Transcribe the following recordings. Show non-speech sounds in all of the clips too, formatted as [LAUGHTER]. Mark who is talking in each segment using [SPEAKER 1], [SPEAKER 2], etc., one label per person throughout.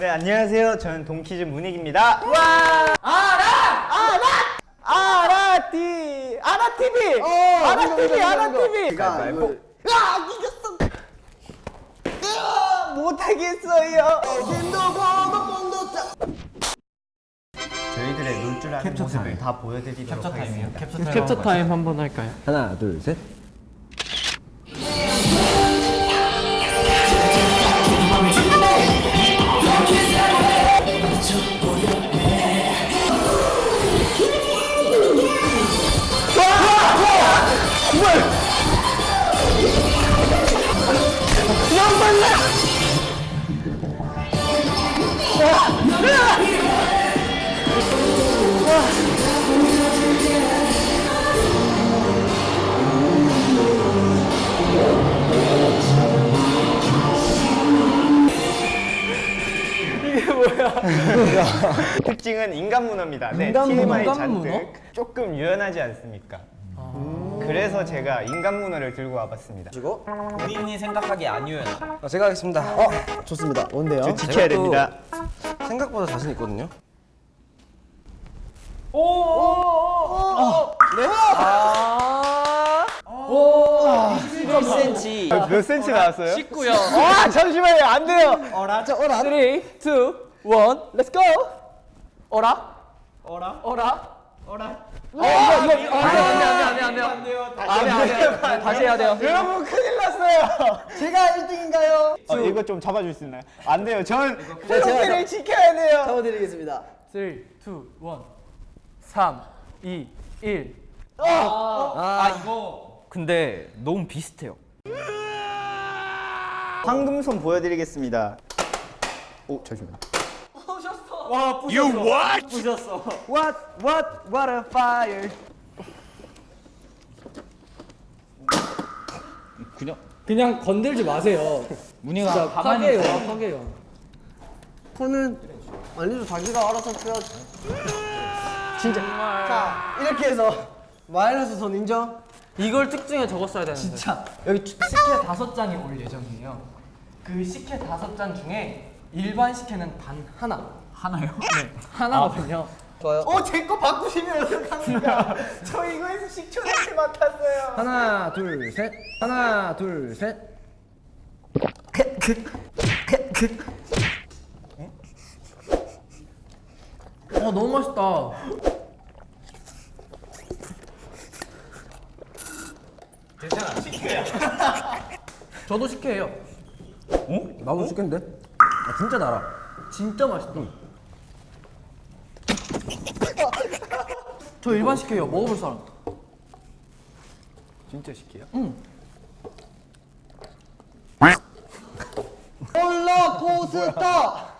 [SPEAKER 1] 네 안녕하세요. 저는 동키즈 문익입니다. 와 아라 아라 아라티 아라 TV 아라 TV 아라 TV 가위바위보. 아 이겼어. 아, 못하겠어요. 저희들의 놀줄 아는 모습을 다 보여드리도록 하겠습니다.
[SPEAKER 2] 캡처 타임 한번 할까요?
[SPEAKER 3] 하나 둘 셋. [LAUGHS]
[SPEAKER 1] 특징은 인간 문어입니다. 네,
[SPEAKER 2] 인간 문어?
[SPEAKER 1] TMI
[SPEAKER 2] 인간
[SPEAKER 1] 잔뜩
[SPEAKER 2] 문어?
[SPEAKER 1] 조금 유연하지 않습니까? 그래서 제가 인간 문어를 들고 와봤습니다.
[SPEAKER 4] 본인이 생각하기에 안 유연하다.
[SPEAKER 3] 아, 제가 하겠습니다.
[SPEAKER 2] 어, 좋습니다. 뭔데요?
[SPEAKER 1] 저 지켜야 됩니다.
[SPEAKER 3] 생각보다 자신 있거든요.
[SPEAKER 4] 네. 1cm.
[SPEAKER 1] 몇 센치 나왔어요?
[SPEAKER 2] 19요.
[SPEAKER 1] 아 잠시만요 안 돼요.
[SPEAKER 2] 어라, 자, 어라. 3, 2, 1, let's go. 어라? 어라? 어라? 어라? 어, 이거, 이거, 안 돼, 안 돼, 안 돼, 안 돼, 안 돼요. 안 돼요. 안 돼, 안 돼. 다시 해야 돼요.
[SPEAKER 1] 여러분 큰일 났어요.
[SPEAKER 2] 제가 1등인가요?
[SPEAKER 1] 어, 이거 좀 잡아줄 수 있나요? 안 돼요.
[SPEAKER 2] 제가
[SPEAKER 1] 프로필을 지켜야 돼요.
[SPEAKER 2] 잡아드리겠습니다. 3, 2, 1, 3, 2, 1. 아, 이거.
[SPEAKER 4] 근데 너무 비슷해요.
[SPEAKER 1] 황금손 보여드리겠습니다. 오 잠시만.
[SPEAKER 2] 와, 부셨어. You what? 부셨어.
[SPEAKER 1] What what what a fire.
[SPEAKER 4] 그냥
[SPEAKER 2] 그냥 건들지 마세요.
[SPEAKER 4] 문희가
[SPEAKER 2] 진짜
[SPEAKER 4] 가만히
[SPEAKER 2] 파괴요,
[SPEAKER 4] 있어요.
[SPEAKER 2] 파괴요.
[SPEAKER 5] 코는 아니죠 자기가 알아서 펴야지 진짜 자 이렇게 해서 마이너스 선 인정?
[SPEAKER 2] 이걸 특징에 적었어야 되는데. 진짜. 여기 식혜 다섯 잔이 올 예정이에요. 그 식혜 다섯 잔 중에 일반 식혜는 단 하나.
[SPEAKER 4] 하나요?
[SPEAKER 2] 네, 하나거든요.
[SPEAKER 5] 좋아요
[SPEAKER 1] 어 제 거 바꾸시면 어떡합니까? 저 이거에서 식초 냄새 맡았어요.
[SPEAKER 3] 하나 둘 셋. 하나 둘 셋.
[SPEAKER 2] 어, 너무 맛있다. 괜찮아, 식혜야. [LAUGHS] 저도 식혜예요.
[SPEAKER 3] 나도 죽겠는데? 아, 진짜 달아.
[SPEAKER 2] 진짜 맛있다. 저 일반 식혜예요. 먹어볼 사람.
[SPEAKER 1] 진짜 식혜요?
[SPEAKER 5] 롤러코스터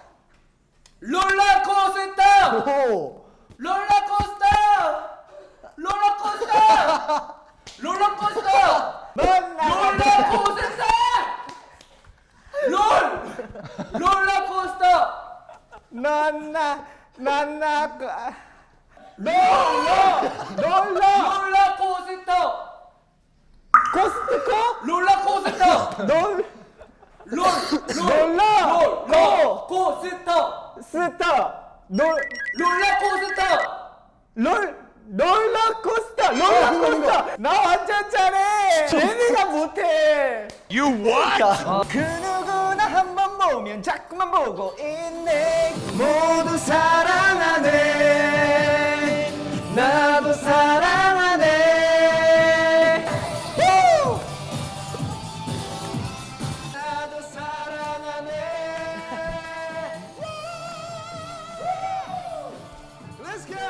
[SPEAKER 2] 롤러코스터!
[SPEAKER 5] 오
[SPEAKER 2] 롤러코스터! 롤러코스터! 롤러코스터! 롤러코스터! 롤! 롤러코스터!
[SPEAKER 1] 난나 난나
[SPEAKER 2] 롤러코스터!
[SPEAKER 1] 코스트코
[SPEAKER 2] 롤러코스터!
[SPEAKER 1] 널
[SPEAKER 2] 롤!
[SPEAKER 1] 놀라
[SPEAKER 2] 롤! 코스터!
[SPEAKER 1] 스타 널
[SPEAKER 2] 롤러코스터!
[SPEAKER 1] 롤 롤러코스터 롤러코스터 나 완전 잘해 쟤네가 못해 You what? 그 누구나 한 번 보면 자꾸만 보고 있네 모두 사랑하네